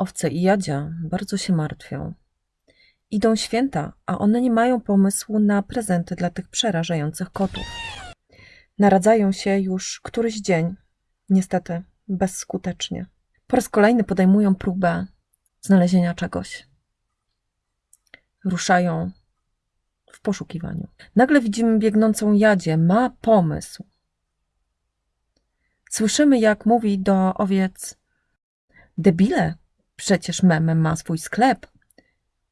Owce i Jadzia bardzo się martwią. Idą święta, a one nie mają pomysłu na prezenty dla tych przerażających kotów. Naradzają się już któryś dzień, niestety bezskutecznie. Po raz kolejny podejmują próbę znalezienia czegoś. Ruszają w poszukiwaniu. Nagle widzimy biegnącą Jadzie. Ma pomysł. Słyszymy, jak mówi do owiec: Debile, przecież Meme ma swój sklep.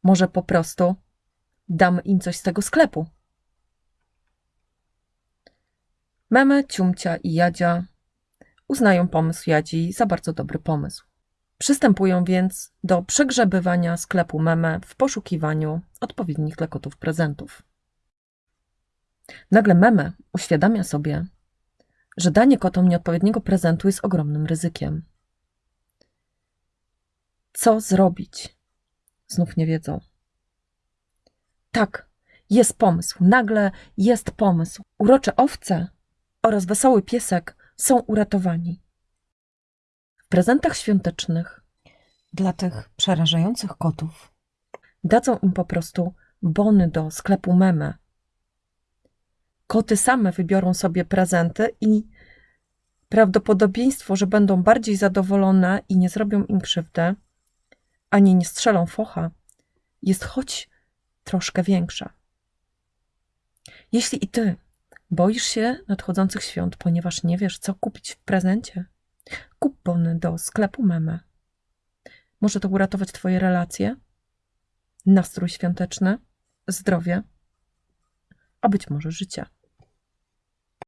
Może po prostu dam im coś z tego sklepu. Meme, Ciumcia i Jadzia uznają pomysł Jadzi za bardzo dobry pomysł. Przystępują więc do przegrzebywania sklepu Meme w poszukiwaniu odpowiednich dla kotów prezentów. Nagle Meme uświadamia sobie, że danie kotom nieodpowiedniego prezentu jest ogromnym ryzykiem. Co zrobić? Znów nie wiedzą. Tak, jest pomysł. Nagle jest pomysł. Urocze owce oraz wesoły piesek są uratowani. W prezentach świątecznych dla tych przerażających kotów dadzą im po prostu bony do sklepu meme. Koty same wybiorą sobie prezenty i prawdopodobieństwo, że będą bardziej zadowolone i nie zrobią im krzywdy, ani nie strzelą focha, jest choć troszkę większa. Jeśli i ty boisz się nadchodzących świąt, ponieważ nie wiesz, co kupić w prezencie, kup bony do sklepu meme. Może to uratować twoje relacje, nastrój świąteczny, zdrowie, a być może życie.